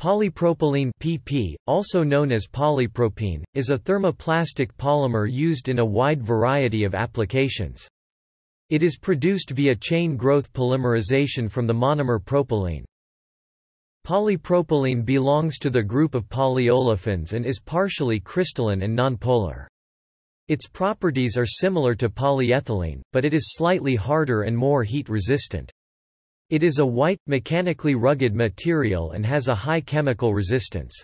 Polypropylene PP, also known as polypropene, is a thermoplastic polymer used in a wide variety of applications. It is produced via chain growth polymerization from the monomer propylene. Polypropylene belongs to the group of polyolefins and is partially crystalline and nonpolar. Its properties are similar to polyethylene, but it is slightly harder and more heat resistant. It is a white, mechanically rugged material and has a high chemical resistance.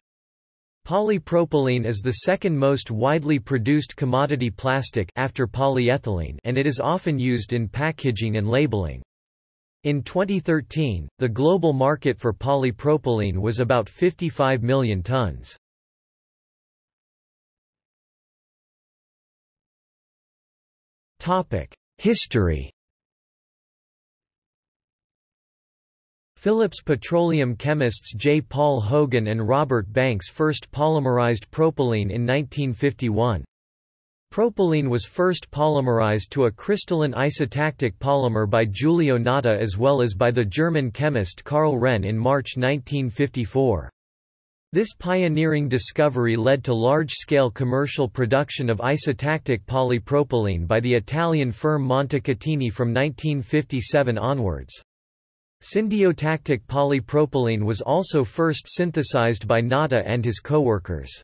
Polypropylene is the second most widely produced commodity plastic after polyethylene and it is often used in packaging and labeling. In 2013, the global market for polypropylene was about 55 million tons. History Phillips Petroleum chemists J. Paul Hogan and Robert Banks first polymerized propylene in 1951. Propylene was first polymerized to a crystalline isotactic polymer by Giulio Natta as well as by the German chemist Karl Rehn in March 1954. This pioneering discovery led to large-scale commercial production of isotactic polypropylene by the Italian firm Montecatini from 1957 onwards. Syndiotactic polypropylene was also first synthesized by Natta and his co-workers.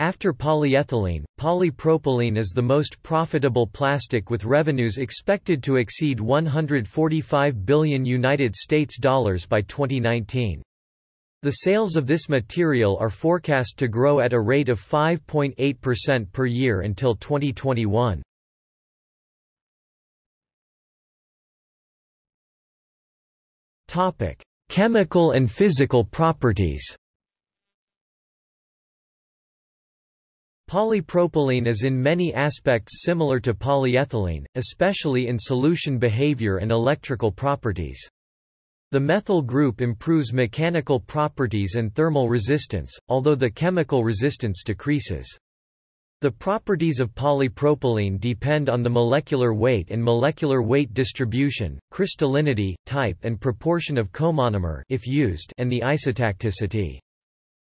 After polyethylene, polypropylene is the most profitable plastic with revenues expected to exceed 145 billion United States dollars by 2019. The sales of this material are forecast to grow at a rate of 5.8% per year until 2021. Topic: Chemical and physical properties. Polypropylene is in many aspects similar to polyethylene, especially in solution behavior and electrical properties. The methyl group improves mechanical properties and thermal resistance, although the chemical resistance decreases. The properties of polypropylene depend on the molecular weight and molecular weight distribution, crystallinity, type and proportion of comonomer if used and the isotacticity.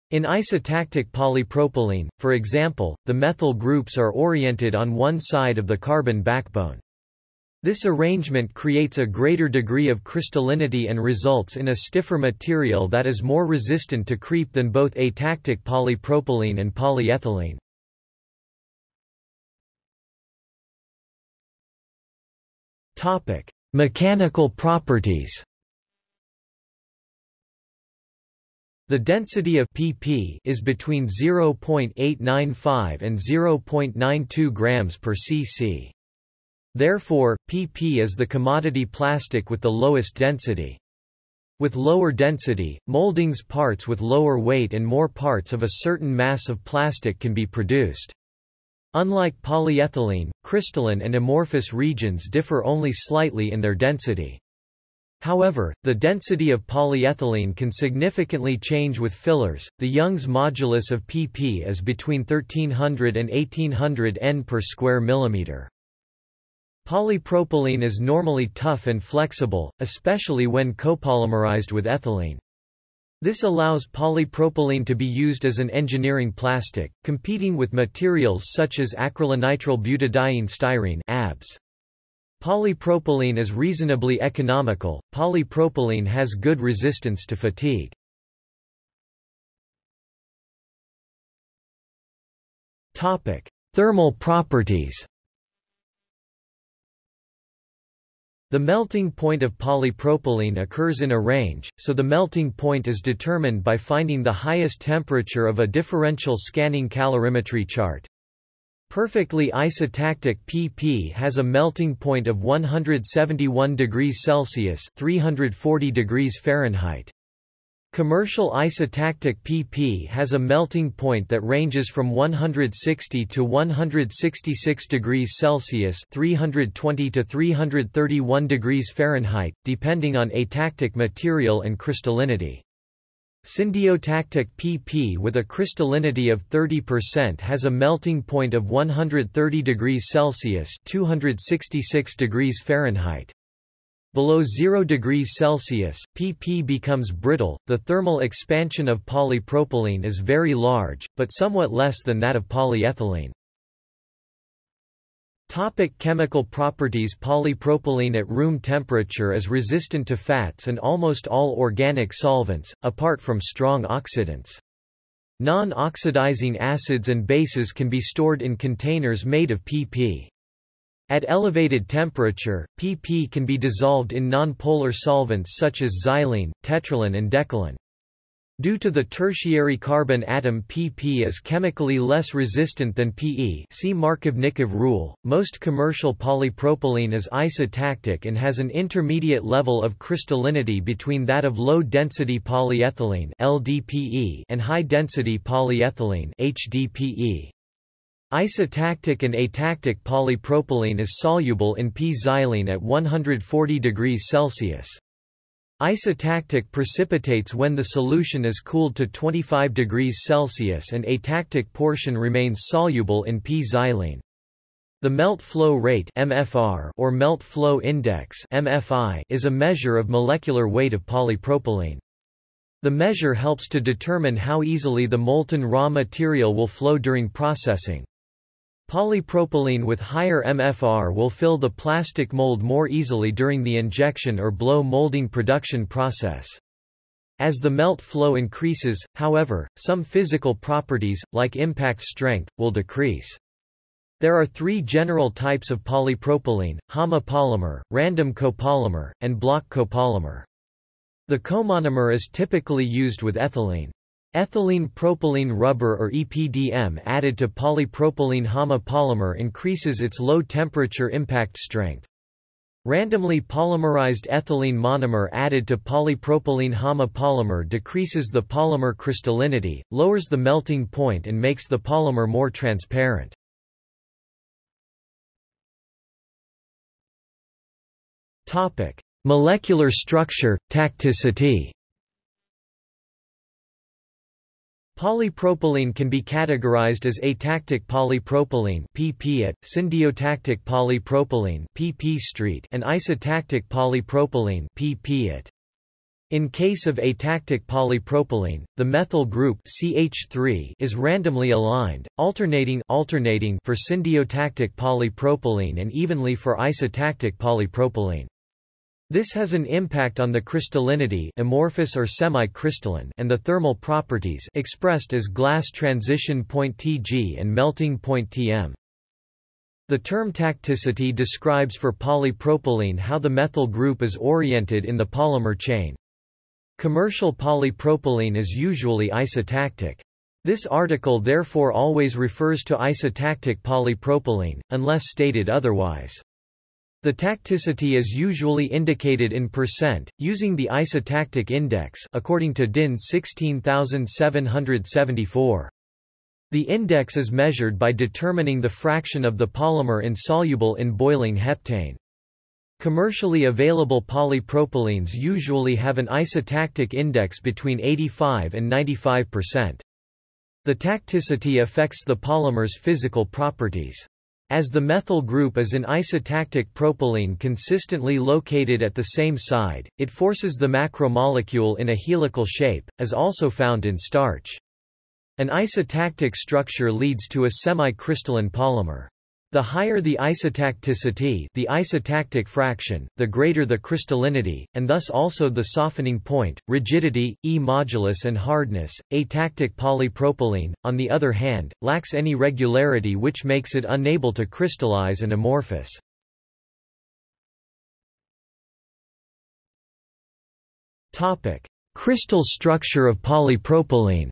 In isotactic polypropylene, for example, the methyl groups are oriented on one side of the carbon backbone. This arrangement creates a greater degree of crystallinity and results in a stiffer material that is more resistant to creep than both atactic polypropylene and polyethylene. Topic: Mechanical properties. The density of pp is between 0.895 and 0.92 grams per cc. Therefore, pp is the commodity plastic with the lowest density. With lower density, moldings parts with lower weight and more parts of a certain mass of plastic can be produced. Unlike polyethylene, crystalline and amorphous regions differ only slightly in their density. However, the density of polyethylene can significantly change with fillers. The Young's modulus of pp is between 1300 and 1800 N per square millimeter. Polypropylene is normally tough and flexible, especially when copolymerized with ethylene. This allows polypropylene to be used as an engineering plastic, competing with materials such as acrylonitrile butadiene styrene ABS. Polypropylene is reasonably economical. Polypropylene has good resistance to fatigue. Topic: Thermal properties. The melting point of polypropylene occurs in a range, so the melting point is determined by finding the highest temperature of a differential scanning calorimetry chart. Perfectly isotactic PP has a melting point of 171 degrees Celsius 340 degrees Fahrenheit. Commercial isotactic PP has a melting point that ranges from 160 to 166 degrees Celsius (320 to 331 degrees Fahrenheit), depending on atactic material and crystallinity. Syndiotactic PP with a crystallinity of 30% has a melting point of 130 degrees Celsius (266 degrees Fahrenheit). Below 0 degrees Celsius, PP becomes brittle. The thermal expansion of polypropylene is very large, but somewhat less than that of polyethylene. Topic chemical properties Polypropylene at room temperature is resistant to fats and almost all organic solvents, apart from strong oxidants. Non-oxidizing acids and bases can be stored in containers made of PP. At elevated temperature, PP can be dissolved in nonpolar solvents such as xylene, tetralin and decalin. Due to the tertiary carbon atom pp is chemically less resistant than Pe see Markovnikov rule, most commercial polypropylene is isotactic and has an intermediate level of crystallinity between that of low-density polyethylene LDPE and high-density polyethylene HDPE. Isotactic and atactic polypropylene is soluble in P-xylene at 140 degrees Celsius. Isotactic precipitates when the solution is cooled to 25 degrees Celsius and atactic portion remains soluble in P-xylene. The melt flow rate MFR or melt flow index MFI is a measure of molecular weight of polypropylene. The measure helps to determine how easily the molten raw material will flow during processing. Polypropylene with higher MFR will fill the plastic mold more easily during the injection or blow molding production process. As the melt flow increases, however, some physical properties, like impact strength, will decrease. There are three general types of polypropylene, homopolymer, random copolymer, and block copolymer. The comonomer is typically used with ethylene. Ethylene propylene rubber or EPDM added to polypropylene homopolymer increases its low-temperature impact strength. Randomly polymerized ethylene monomer added to polypropylene homopolymer decreases the polymer crystallinity, lowers the melting point and makes the polymer more transparent. Topic: Molecular structure, tacticity Polypropylene can be categorized as atactic polypropylene PP at, syndiotactic polypropylene PP street and isotactic polypropylene PP at. In case of atactic polypropylene, the methyl group CH3 is randomly aligned, alternating alternating for syndiotactic polypropylene and evenly for isotactic polypropylene. This has an impact on the crystallinity amorphous or semi-crystalline and the thermal properties expressed as glass transition point Tg and melting point Tm. The term tacticity describes for polypropylene how the methyl group is oriented in the polymer chain. Commercial polypropylene is usually isotactic. This article therefore always refers to isotactic polypropylene, unless stated otherwise. The tacticity is usually indicated in percent, using the isotactic index according to DIN 16774. The index is measured by determining the fraction of the polymer insoluble in boiling heptane. Commercially available polypropylenes usually have an isotactic index between 85 and 95%. The tacticity affects the polymer's physical properties. As the methyl group is an isotactic propylene consistently located at the same side, it forces the macromolecule in a helical shape, as also found in starch. An isotactic structure leads to a semi-crystalline polymer. The higher the isotacticity the isotactic fraction, the greater the crystallinity, and thus also the softening point, rigidity, E modulus and hardness. Atactic polypropylene, on the other hand, lacks any regularity which makes it unable to crystallize and amorphous. Crystal structure of polypropylene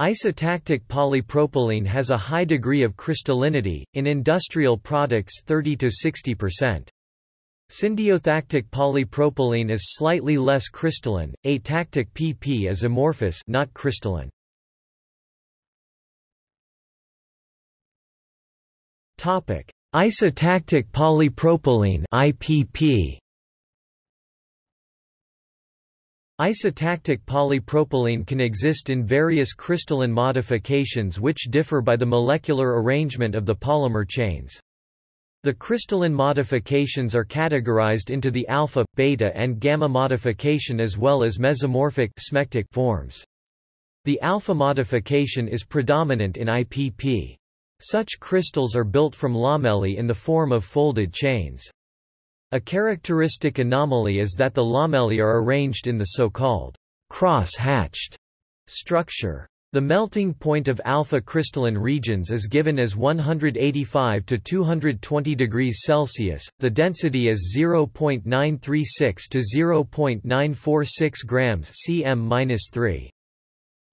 Isotactic polypropylene has a high degree of crystallinity, in industrial products 30–60%. Syndiotactic polypropylene is slightly less crystalline, atactic PP is amorphous not crystalline. Isotactic polypropylene IPP Isotactic polypropylene can exist in various crystalline modifications which differ by the molecular arrangement of the polymer chains. The crystalline modifications are categorized into the alpha, beta and gamma modification as well as mesomorphic smectic forms. The alpha modification is predominant in IPP. Such crystals are built from lamellae in the form of folded chains. A characteristic anomaly is that the lamellae are arranged in the so-called cross-hatched structure. The melting point of alpha crystalline regions is given as 185 to 220 degrees Celsius, the density is 0.936 to 0.946 grams cm-3.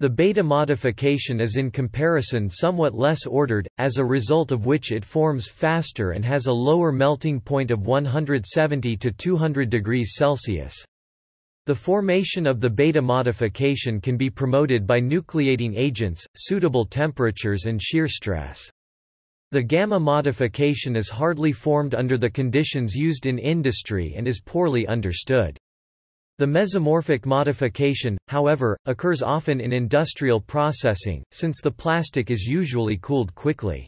The beta modification is in comparison somewhat less ordered, as a result of which it forms faster and has a lower melting point of 170 to 200 degrees Celsius. The formation of the beta modification can be promoted by nucleating agents, suitable temperatures and shear stress. The gamma modification is hardly formed under the conditions used in industry and is poorly understood. The mesomorphic modification, however, occurs often in industrial processing, since the plastic is usually cooled quickly.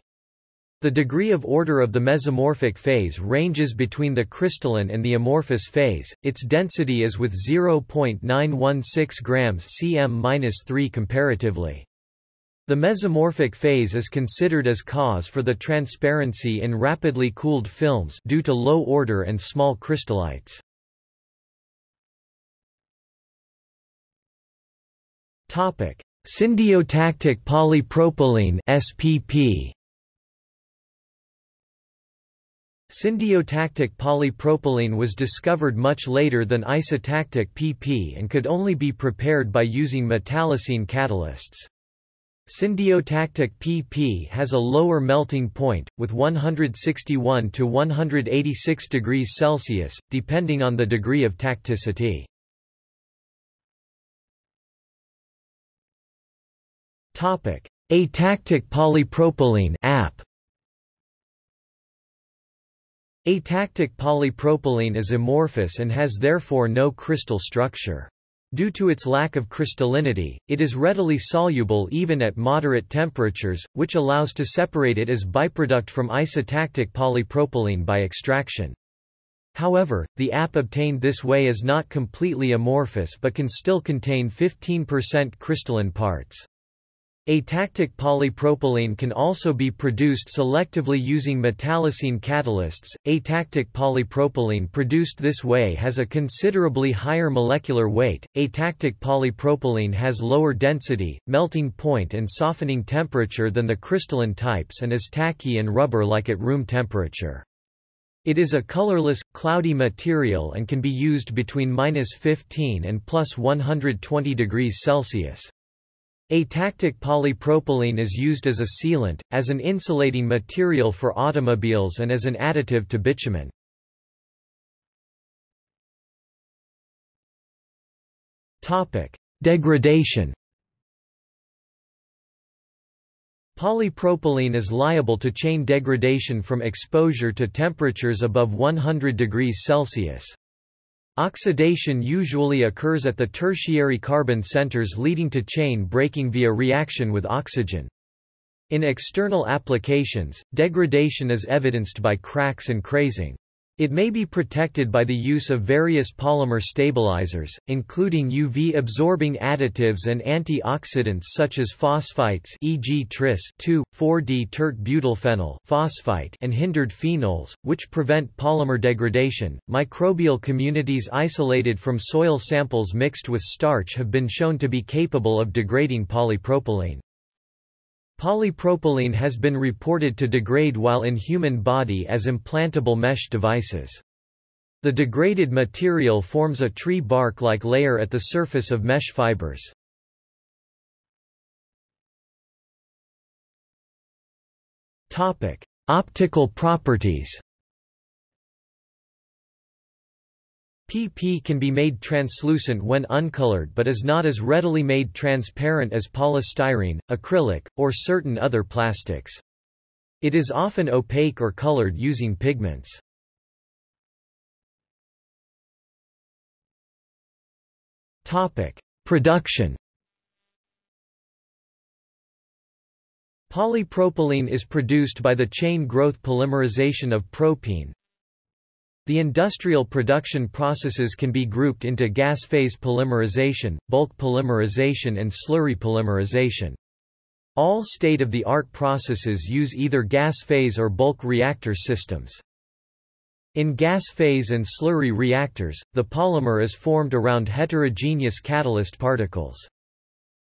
The degree of order of the mesomorphic phase ranges between the crystalline and the amorphous phase, its density is with 0.916 grams cm-3 comparatively. The mesomorphic phase is considered as cause for the transparency in rapidly cooled films due to low order and small crystallites. Topic: Syndiotactic polypropylene (SPP). Syndiotactic polypropylene was discovered much later than isotactic PP and could only be prepared by using metallocene catalysts. Syndiotactic PP has a lower melting point, with 161 to 186 degrees Celsius, depending on the degree of tacticity. Atactic polypropylene (AP). Atactic polypropylene is amorphous and has therefore no crystal structure. Due to its lack of crystallinity, it is readily soluble even at moderate temperatures, which allows to separate it as byproduct from isotactic polypropylene by extraction. However, the app obtained this way is not completely amorphous but can still contain 15% crystalline parts. Atactic polypropylene can also be produced selectively using metallocene catalysts. Atactic polypropylene produced this way has a considerably higher molecular weight. Atactic polypropylene has lower density, melting point, and softening temperature than the crystalline types and is tacky and rubber like at room temperature. It is a colorless, cloudy material and can be used between minus 15 and plus 120 degrees Celsius. Atactic polypropylene is used as a sealant, as an insulating material for automobiles and as an additive to bitumen. Topic: Degradation Polypropylene is liable to chain degradation from exposure to temperatures above 100 degrees Celsius. Oxidation usually occurs at the tertiary carbon centers leading to chain breaking via reaction with oxygen. In external applications, degradation is evidenced by cracks and crazing. It may be protected by the use of various polymer stabilizers, including UV-absorbing additives and antioxidants such as phosphites e.g. tris 2,4-di-tert-butylphenyl phosphite and hindered phenols, which prevent polymer degradation. Microbial communities isolated from soil samples mixed with starch have been shown to be capable of degrading polypropylene. Polypropylene has been reported to degrade while in human body as implantable mesh devices. The degraded material forms a tree bark-like layer at the surface of mesh fibers. Optical properties PP can be made translucent when uncolored but is not as readily made transparent as polystyrene, acrylic, or certain other plastics. It is often opaque or colored using pigments. Topic: Production Polypropylene is produced by the chain growth polymerization of propene. The industrial production processes can be grouped into gas phase polymerization, bulk polymerization and slurry polymerization. All state-of-the-art processes use either gas phase or bulk reactor systems. In gas phase and slurry reactors, the polymer is formed around heterogeneous catalyst particles.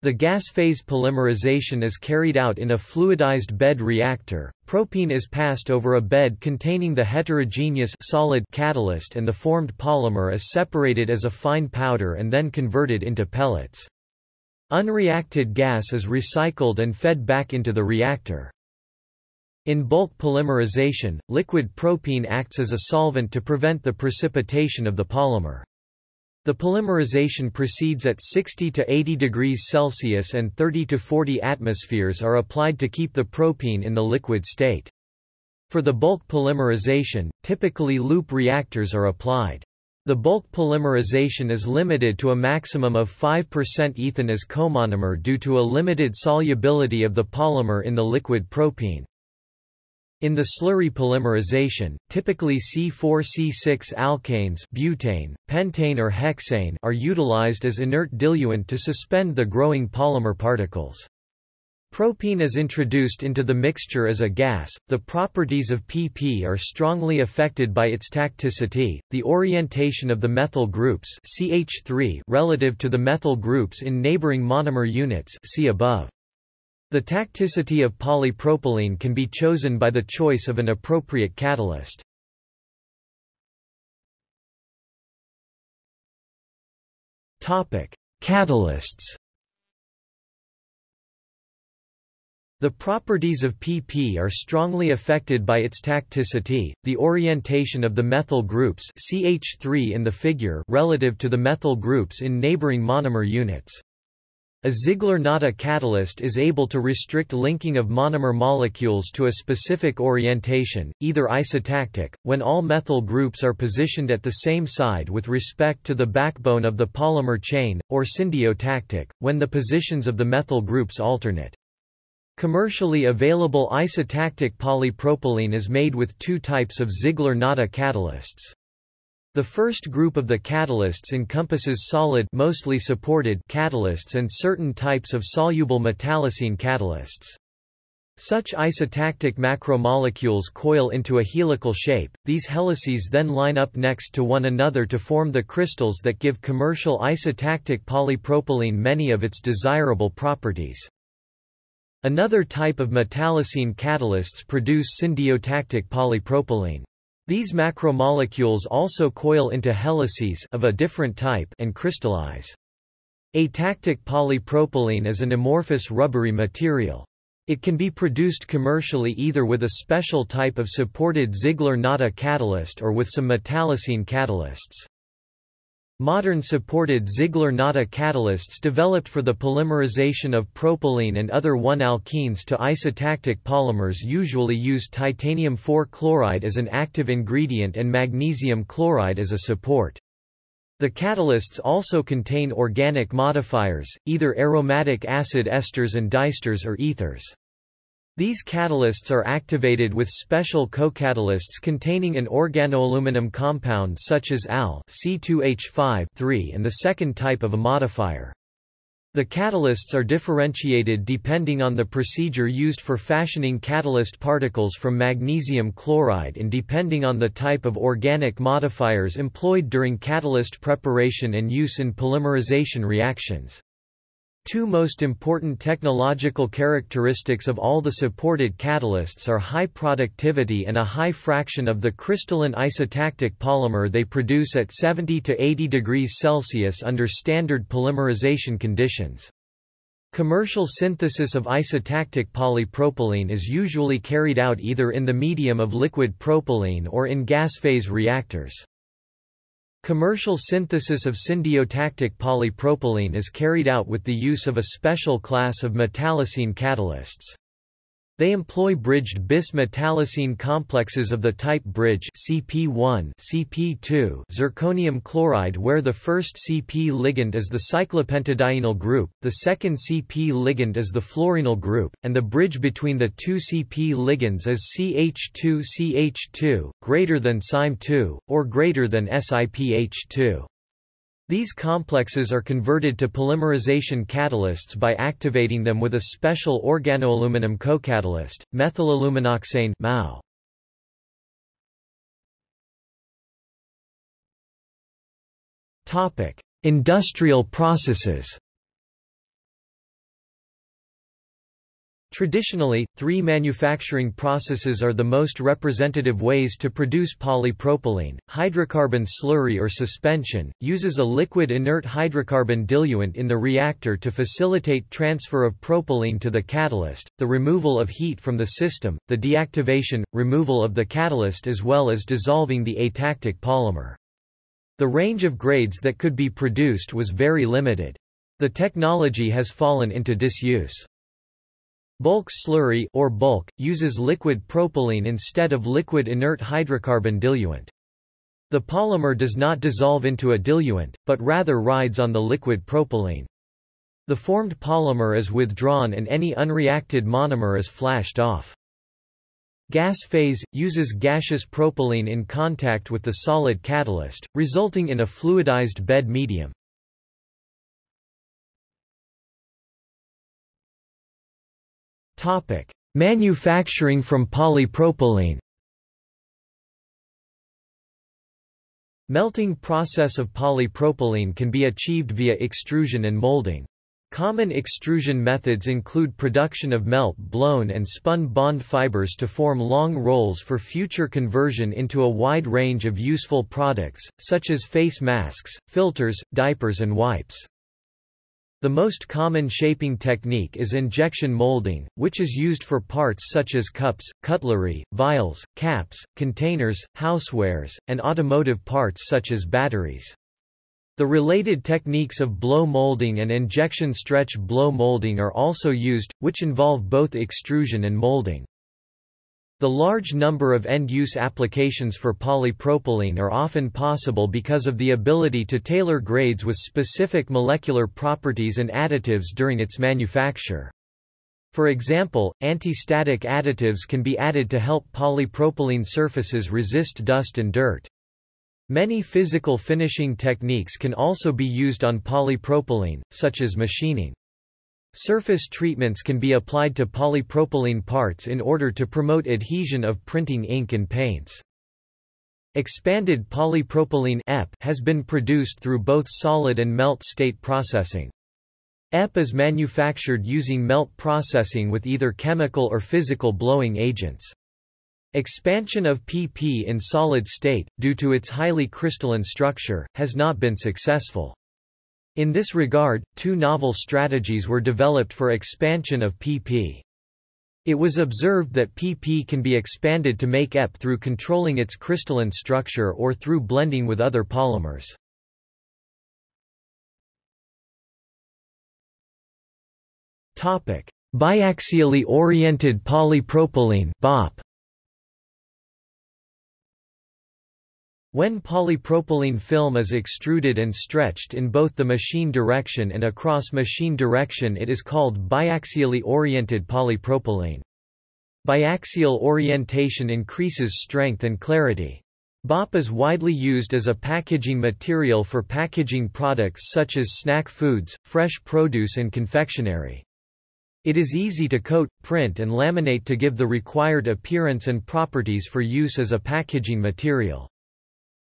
The gas phase polymerization is carried out in a fluidized bed reactor. Propene is passed over a bed containing the heterogeneous solid catalyst and the formed polymer is separated as a fine powder and then converted into pellets. Unreacted gas is recycled and fed back into the reactor. In bulk polymerization, liquid propene acts as a solvent to prevent the precipitation of the polymer. The polymerization proceeds at 60 to 80 degrees Celsius and 30 to 40 atmospheres are applied to keep the propene in the liquid state. For the bulk polymerization, typically loop reactors are applied. The bulk polymerization is limited to a maximum of 5% ethane as comonomer due to a limited solubility of the polymer in the liquid propene. In the slurry polymerization, typically C4C6 alkanes butane, pentane or hexane are utilized as inert diluent to suspend the growing polymer particles. Propene is introduced into the mixture as a gas. The properties of PP are strongly affected by its tacticity, the orientation of the methyl groups CH3 relative to the methyl groups in neighboring monomer units see above. The tacticity of polypropylene can be chosen by the choice of an appropriate catalyst. Topic: Catalysts. The properties of PP are strongly affected by its tacticity, the orientation of the methyl groups CH3 in the figure relative to the methyl groups in neighboring monomer units. A Ziegler-Natta catalyst is able to restrict linking of monomer molecules to a specific orientation, either isotactic, when all methyl groups are positioned at the same side with respect to the backbone of the polymer chain, or syndiotactic, when the positions of the methyl groups alternate. Commercially available isotactic polypropylene is made with two types of Ziegler-Natta catalysts. The first group of the catalysts encompasses solid mostly supported catalysts and certain types of soluble metallocene catalysts. Such isotactic macromolecules coil into a helical shape, these helices then line up next to one another to form the crystals that give commercial isotactic polypropylene many of its desirable properties. Another type of metallocene catalysts produce syndiotactic polypropylene. These macromolecules also coil into helices of a different type and crystallize. Atactic polypropylene is an amorphous rubbery material. It can be produced commercially either with a special type of supported Ziegler-Natta catalyst or with some metallocene catalysts. Modern supported Ziegler-Natta catalysts developed for the polymerization of propylene and other 1-alkenes to isotactic polymers usually use titanium 4 chloride as an active ingredient and magnesium chloride as a support. The catalysts also contain organic modifiers, either aromatic acid esters and diesters or ethers. These catalysts are activated with special co-catalysts containing an organoaluminum compound such as Al C2H5 and the second type of a modifier. The catalysts are differentiated depending on the procedure used for fashioning catalyst particles from magnesium chloride and depending on the type of organic modifiers employed during catalyst preparation and use in polymerization reactions. Two most important technological characteristics of all the supported catalysts are high productivity and a high fraction of the crystalline isotactic polymer they produce at 70 to 80 degrees Celsius under standard polymerization conditions. Commercial synthesis of isotactic polypropylene is usually carried out either in the medium of liquid propylene or in gas phase reactors. Commercial synthesis of syndiotactic polypropylene is carried out with the use of a special class of metallocene catalysts. They employ bridged bis-metallocene complexes of the type bridge CP1 CP2 zirconium chloride where the first CP ligand is the cyclopentadienyl group, the second CP ligand is the fluorenyl group, and the bridge between the two CP ligands is CH2CH2, greater than SIME2, or greater than SIPH2. These complexes are converted to polymerization catalysts by activating them with a special organoaluminum cocatalyst, methylaluminoxane MAO. Topic: Industrial processes. Traditionally, three manufacturing processes are the most representative ways to produce polypropylene. Hydrocarbon slurry or suspension, uses a liquid inert hydrocarbon diluent in the reactor to facilitate transfer of propylene to the catalyst, the removal of heat from the system, the deactivation, removal of the catalyst as well as dissolving the atactic polymer. The range of grades that could be produced was very limited. The technology has fallen into disuse. Bulk slurry or bulk, uses liquid propylene instead of liquid inert hydrocarbon diluent. The polymer does not dissolve into a diluent, but rather rides on the liquid propylene. The formed polymer is withdrawn and any unreacted monomer is flashed off. Gas phase, uses gaseous propylene in contact with the solid catalyst, resulting in a fluidized bed medium. Topic: Manufacturing from polypropylene. Melting process of polypropylene can be achieved via extrusion and molding. Common extrusion methods include production of melt-blown and spun bond fibers to form long rolls for future conversion into a wide range of useful products, such as face masks, filters, diapers and wipes. The most common shaping technique is injection molding, which is used for parts such as cups, cutlery, vials, caps, containers, housewares, and automotive parts such as batteries. The related techniques of blow molding and injection stretch blow molding are also used, which involve both extrusion and molding. The large number of end-use applications for polypropylene are often possible because of the ability to tailor grades with specific molecular properties and additives during its manufacture. For example, anti-static additives can be added to help polypropylene surfaces resist dust and dirt. Many physical finishing techniques can also be used on polypropylene, such as machining. Surface treatments can be applied to polypropylene parts in order to promote adhesion of printing ink and paints. Expanded polypropylene EP has been produced through both solid and melt state processing. EP is manufactured using melt processing with either chemical or physical blowing agents. Expansion of PP in solid state, due to its highly crystalline structure, has not been successful. In this regard, two novel strategies were developed for expansion of PP. It was observed that PP can be expanded to make EP through controlling its crystalline structure or through blending with other polymers. Topic: Biaxially oriented polypropylene BOP. When polypropylene film is extruded and stretched in both the machine direction and across machine direction it is called biaxially oriented polypropylene. Biaxial orientation increases strength and clarity. BOP is widely used as a packaging material for packaging products such as snack foods, fresh produce and confectionery. It is easy to coat, print and laminate to give the required appearance and properties for use as a packaging material.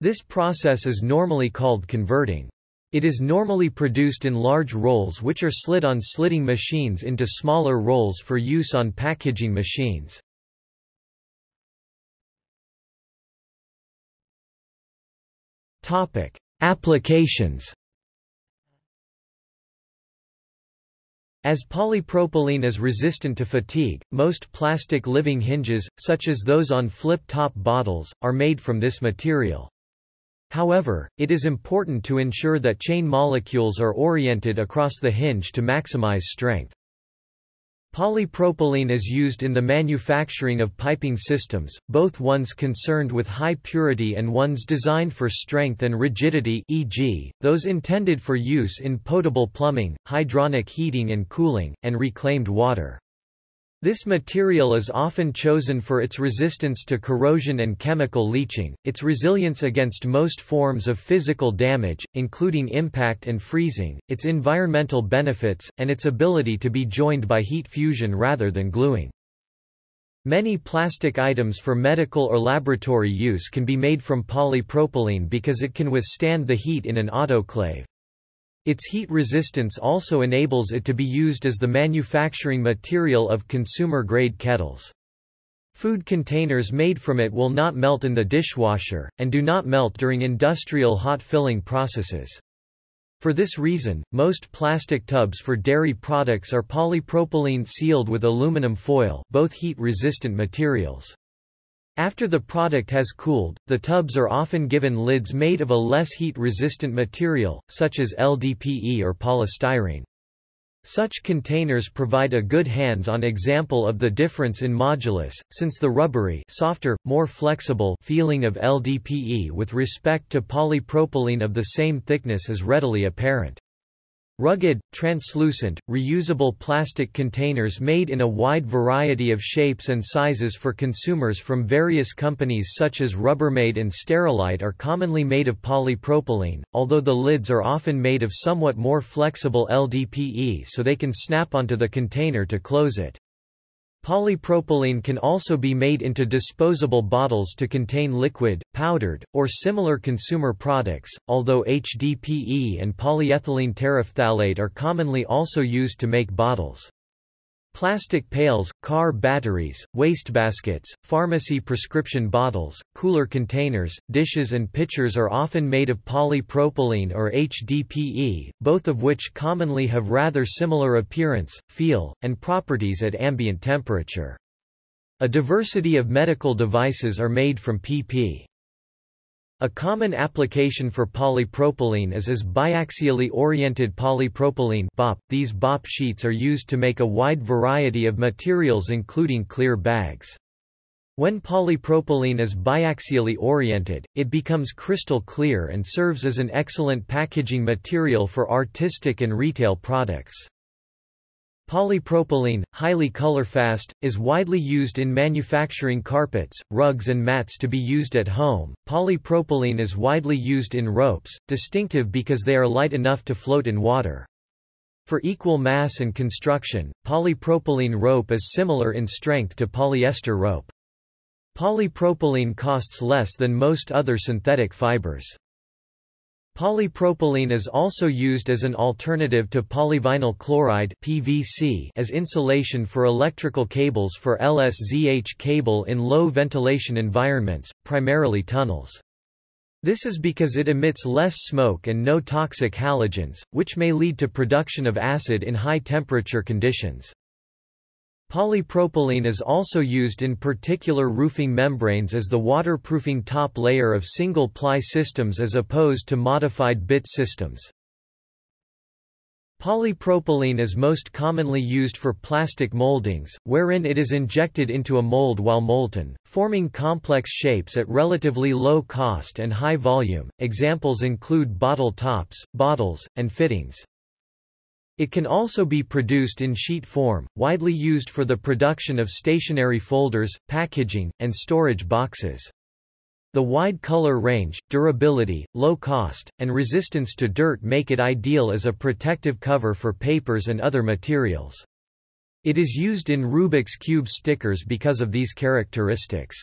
This process is normally called converting. It is normally produced in large rolls which are slid on slitting machines into smaller rolls for use on packaging machines. Topic: Applications. As polypropylene is resistant to fatigue, most plastic living hinges, such as those on flip-top bottles, are made from this material. However, it is important to ensure that chain molecules are oriented across the hinge to maximize strength. Polypropylene is used in the manufacturing of piping systems, both ones concerned with high purity and ones designed for strength and rigidity e.g., those intended for use in potable plumbing, hydronic heating and cooling, and reclaimed water. This material is often chosen for its resistance to corrosion and chemical leaching, its resilience against most forms of physical damage, including impact and freezing, its environmental benefits, and its ability to be joined by heat fusion rather than gluing. Many plastic items for medical or laboratory use can be made from polypropylene because it can withstand the heat in an autoclave. Its heat resistance also enables it to be used as the manufacturing material of consumer-grade kettles. Food containers made from it will not melt in the dishwasher, and do not melt during industrial hot filling processes. For this reason, most plastic tubs for dairy products are polypropylene sealed with aluminum foil both heat-resistant materials. After the product has cooled, the tubs are often given lids made of a less heat-resistant material, such as LDPE or polystyrene. Such containers provide a good hands-on example of the difference in modulus, since the rubbery softer, more flexible feeling of LDPE with respect to polypropylene of the same thickness is readily apparent. Rugged, translucent, reusable plastic containers made in a wide variety of shapes and sizes for consumers from various companies such as Rubbermaid and Sterilite are commonly made of polypropylene, although the lids are often made of somewhat more flexible LDPE so they can snap onto the container to close it. Polypropylene can also be made into disposable bottles to contain liquid, powdered, or similar consumer products, although HDPE and polyethylene terephthalate are commonly also used to make bottles. Plastic pails, car batteries, wastebaskets, pharmacy prescription bottles, cooler containers, dishes and pitchers are often made of polypropylene or HDPE, both of which commonly have rather similar appearance, feel, and properties at ambient temperature. A diversity of medical devices are made from PP. A common application for polypropylene is as biaxially oriented polypropylene BOP. These BOP sheets are used to make a wide variety of materials including clear bags. When polypropylene is biaxially oriented, it becomes crystal clear and serves as an excellent packaging material for artistic and retail products. Polypropylene, highly colorfast, is widely used in manufacturing carpets, rugs and mats to be used at home. Polypropylene is widely used in ropes, distinctive because they are light enough to float in water. For equal mass and construction, polypropylene rope is similar in strength to polyester rope. Polypropylene costs less than most other synthetic fibers. Polypropylene is also used as an alternative to polyvinyl chloride PVC as insulation for electrical cables for LSZH cable in low ventilation environments, primarily tunnels. This is because it emits less smoke and no toxic halogens, which may lead to production of acid in high temperature conditions. Polypropylene is also used in particular roofing membranes as the waterproofing top layer of single-ply systems as opposed to modified bit systems. Polypropylene is most commonly used for plastic moldings, wherein it is injected into a mold while molten, forming complex shapes at relatively low cost and high volume. Examples include bottle tops, bottles, and fittings. It can also be produced in sheet form, widely used for the production of stationery folders, packaging, and storage boxes. The wide color range, durability, low cost, and resistance to dirt make it ideal as a protective cover for papers and other materials. It is used in Rubik's Cube stickers because of these characteristics.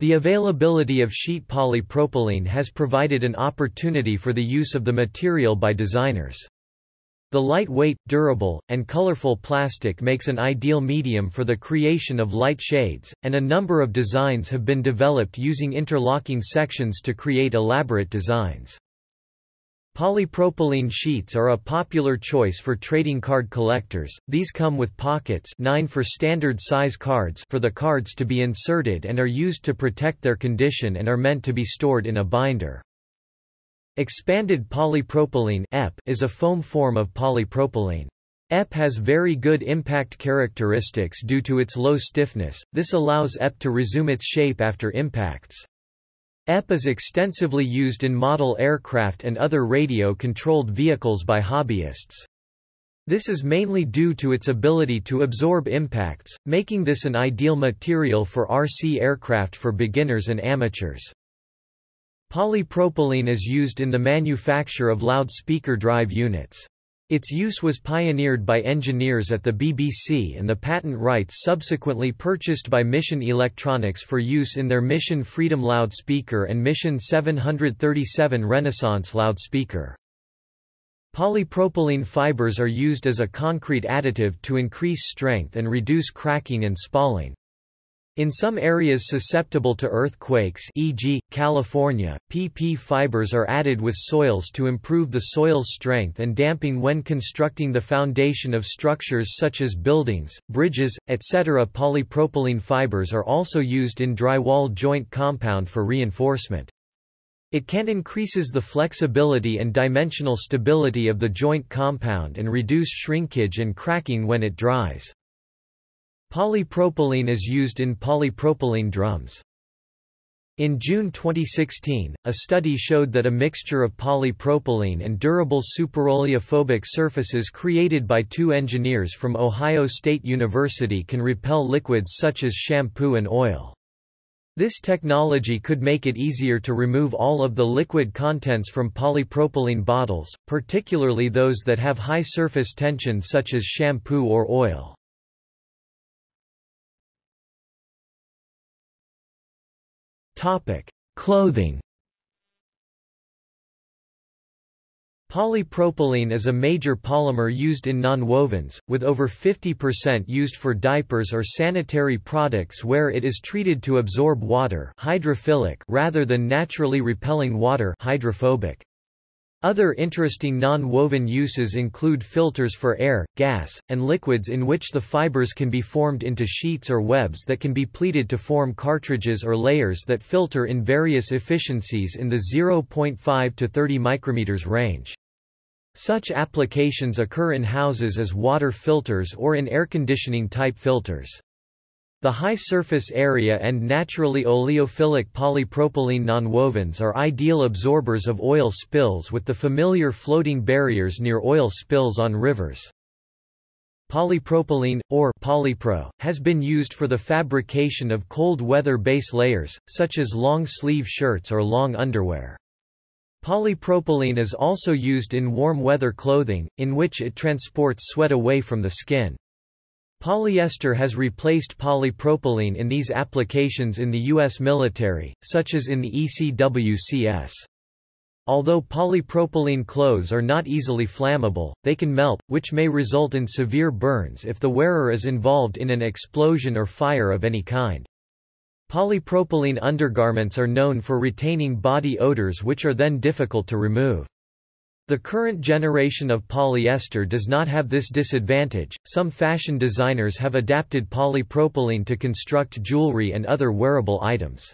The availability of sheet polypropylene has provided an opportunity for the use of the material by designers. The lightweight, durable, and colorful plastic makes an ideal medium for the creation of light shades, and a number of designs have been developed using interlocking sections to create elaborate designs. Polypropylene sheets are a popular choice for trading card collectors. These come with pockets 9 for standard size cards for the cards to be inserted and are used to protect their condition and are meant to be stored in a binder. Expanded polypropylene is a foam form of polypropylene. EP has very good impact characteristics due to its low stiffness, this allows EP to resume its shape after impacts. EP is extensively used in model aircraft and other radio-controlled vehicles by hobbyists. This is mainly due to its ability to absorb impacts, making this an ideal material for RC aircraft for beginners and amateurs. Polypropylene is used in the manufacture of loudspeaker drive units. Its use was pioneered by engineers at the BBC and the patent rights subsequently purchased by Mission Electronics for use in their Mission Freedom loudspeaker and Mission 737 Renaissance loudspeaker. Polypropylene fibers are used as a concrete additive to increase strength and reduce cracking and spalling. In some areas susceptible to earthquakes e.g., California, PP fibers are added with soils to improve the soil's strength and damping when constructing the foundation of structures such as buildings, bridges, etc. Polypropylene fibers are also used in drywall joint compound for reinforcement. It can increases the flexibility and dimensional stability of the joint compound and reduce shrinkage and cracking when it dries. Polypropylene is used in polypropylene drums. In June 2016, a study showed that a mixture of polypropylene and durable superoleophobic surfaces created by two engineers from Ohio State University can repel liquids such as shampoo and oil. This technology could make it easier to remove all of the liquid contents from polypropylene bottles, particularly those that have high surface tension such as shampoo or oil. Topic: Clothing. Polypropylene is a major polymer used in nonwovens, with over 50% used for diapers or sanitary products where it is treated to absorb water hydrophilic rather than naturally repelling water hydrophobic. Other interesting non-woven uses include filters for air, gas, and liquids in which the fibers can be formed into sheets or webs that can be pleated to form cartridges or layers that filter in various efficiencies in the 0.5 to 30 micrometers range. Such applications occur in houses as water filters or in air conditioning type filters. The high surface area and naturally oleophilic polypropylene nonwovens are ideal absorbers of oil spills with the familiar floating barriers near oil spills on rivers. Polypropylene, or polypro, has been used for the fabrication of cold weather base layers, such as long sleeve shirts or long underwear. Polypropylene is also used in warm weather clothing, in which it transports sweat away from the skin. Polyester has replaced polypropylene in these applications in the U.S. military, such as in the ECWCS. Although polypropylene clothes are not easily flammable, they can melt, which may result in severe burns if the wearer is involved in an explosion or fire of any kind. Polypropylene undergarments are known for retaining body odors which are then difficult to remove. The current generation of polyester does not have this disadvantage. Some fashion designers have adapted polypropylene to construct jewelry and other wearable items.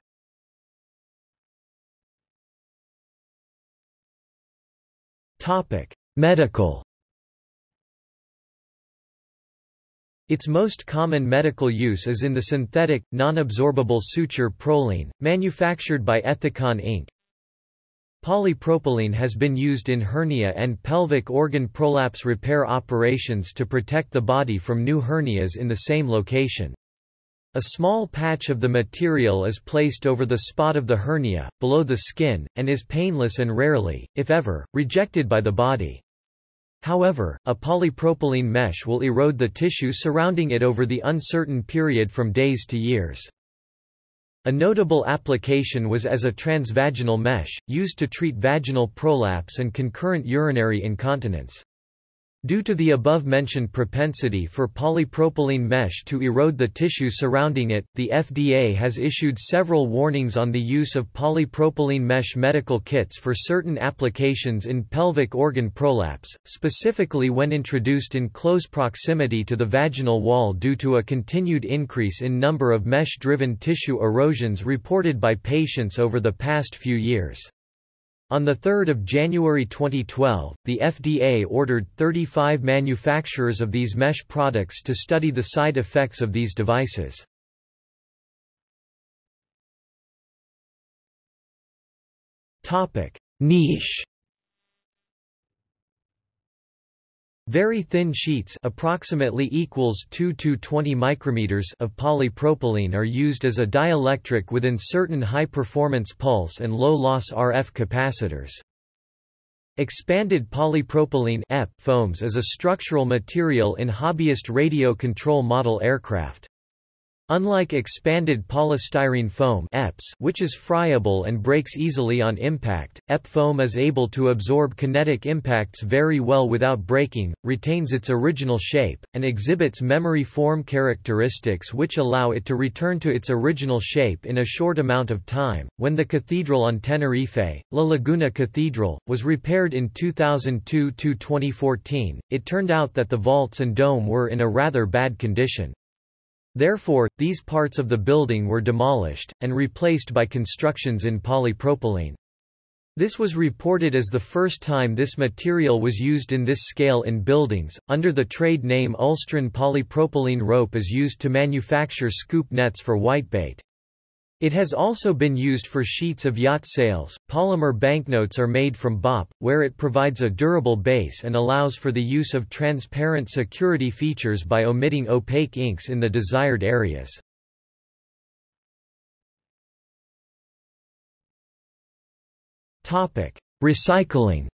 Topic: Medical Its most common medical use is in the synthetic, non-absorbable suture Prolene, manufactured by Ethicon Inc. Polypropylene has been used in hernia and pelvic organ prolapse repair operations to protect the body from new hernias in the same location. A small patch of the material is placed over the spot of the hernia, below the skin, and is painless and rarely, if ever, rejected by the body. However, a polypropylene mesh will erode the tissue surrounding it over the uncertain period from days to years. A notable application was as a transvaginal mesh, used to treat vaginal prolapse and concurrent urinary incontinence. Due to the above-mentioned propensity for polypropylene mesh to erode the tissue surrounding it, the FDA has issued several warnings on the use of polypropylene mesh medical kits for certain applications in pelvic organ prolapse, specifically when introduced in close proximity to the vaginal wall due to a continued increase in number of mesh-driven tissue erosions reported by patients over the past few years. On 3 January 2012, the FDA ordered 35 manufacturers of these mesh products to study the side effects of these devices. Niche Very thin sheets approximately equals 2 to 20 micrometers of polypropylene are used as a dielectric within certain high-performance pulse and low-loss RF capacitors. Expanded polypropylene foams is a structural material in hobbyist radio control model aircraft. Unlike expanded polystyrene foam EPS, which is friable and breaks easily on impact, EPP foam is able to absorb kinetic impacts very well without breaking, retains its original shape, and exhibits memory form characteristics which allow it to return to its original shape in a short amount of time. When the cathedral on Tenerife, La Laguna Cathedral, was repaired in 2002-2014, it turned out that the vaults and dome were in a rather bad condition. Therefore, these parts of the building were demolished, and replaced by constructions in polypropylene. This was reported as the first time this material was used in this scale in buildings. Under the trade name Ulstron polypropylene rope is used to manufacture scoop nets for whitebait. It has also been used for sheets of yacht sails. Polymer banknotes are made from BOPP, where it provides a durable base and allows for the use of transparent security features by omitting opaque inks in the desired areas. Topic: Recycling.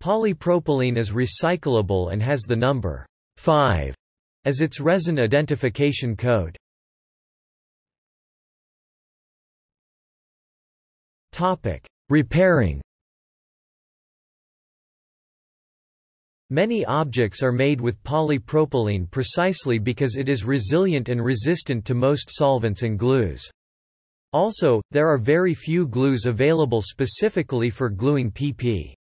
Polypropylene is recyclable and has the number 5 as its resin identification code. Topic: Repairing. Many objects are made with polypropylene precisely because it is resilient and resistant to most solvents and glues. Also, there are very few glues available specifically for gluing PP.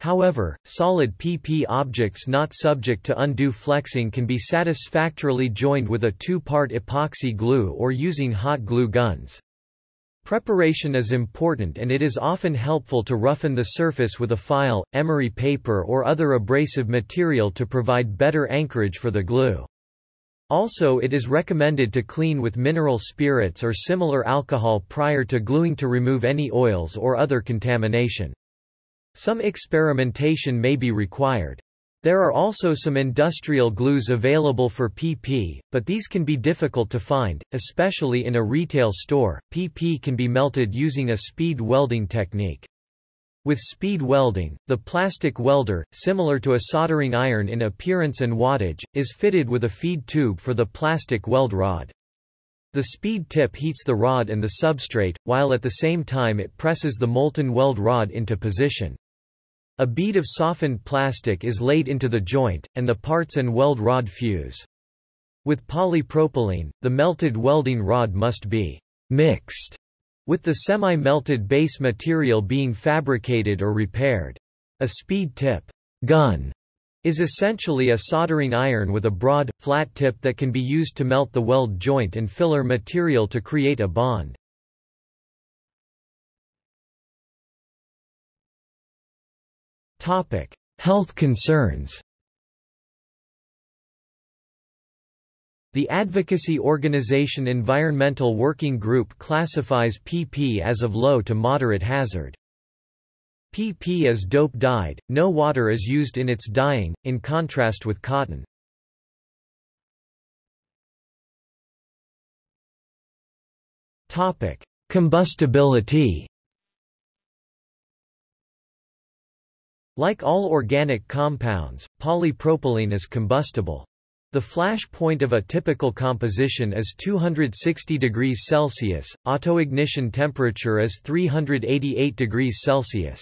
However, solid PP objects not subject to undue flexing can be satisfactorily joined with a two-part epoxy glue or using hot glue guns. Preparation is important and it is often helpful to roughen the surface with a file, emery paper or other abrasive material to provide better anchorage for the glue. Also it is recommended to clean with mineral spirits or similar alcohol prior to gluing to remove any oils or other contamination. Some experimentation may be required. There are also some industrial glues available for PP, but these can be difficult to find, especially in a retail store. PP can be melted using a speed welding technique. With speed welding, the plastic welder, similar to a soldering iron in appearance and wattage, is fitted with a feed tube for the plastic weld rod. The speed tip heats the rod and the substrate, while at the same time it presses the molten weld rod into position. A bead of softened plastic is laid into the joint, and the parts and weld rod fuse. With polypropylene, the melted welding rod must be mixed with the semi-melted base material being fabricated or repaired. A speed tip gun is essentially a soldering iron with a broad, flat tip that can be used to melt the weld joint and filler material to create a bond. Topic: Health concerns. The advocacy organization Environmental Working Group classifies PP as of low to moderate hazard. PP is dope dyed, no water is used in its dyeing, in contrast with cotton. Topic. Combustibility Like all organic compounds, polypropylene is combustible. The flash point of a typical composition is 260 degrees Celsius, autoignition temperature is 388 degrees Celsius.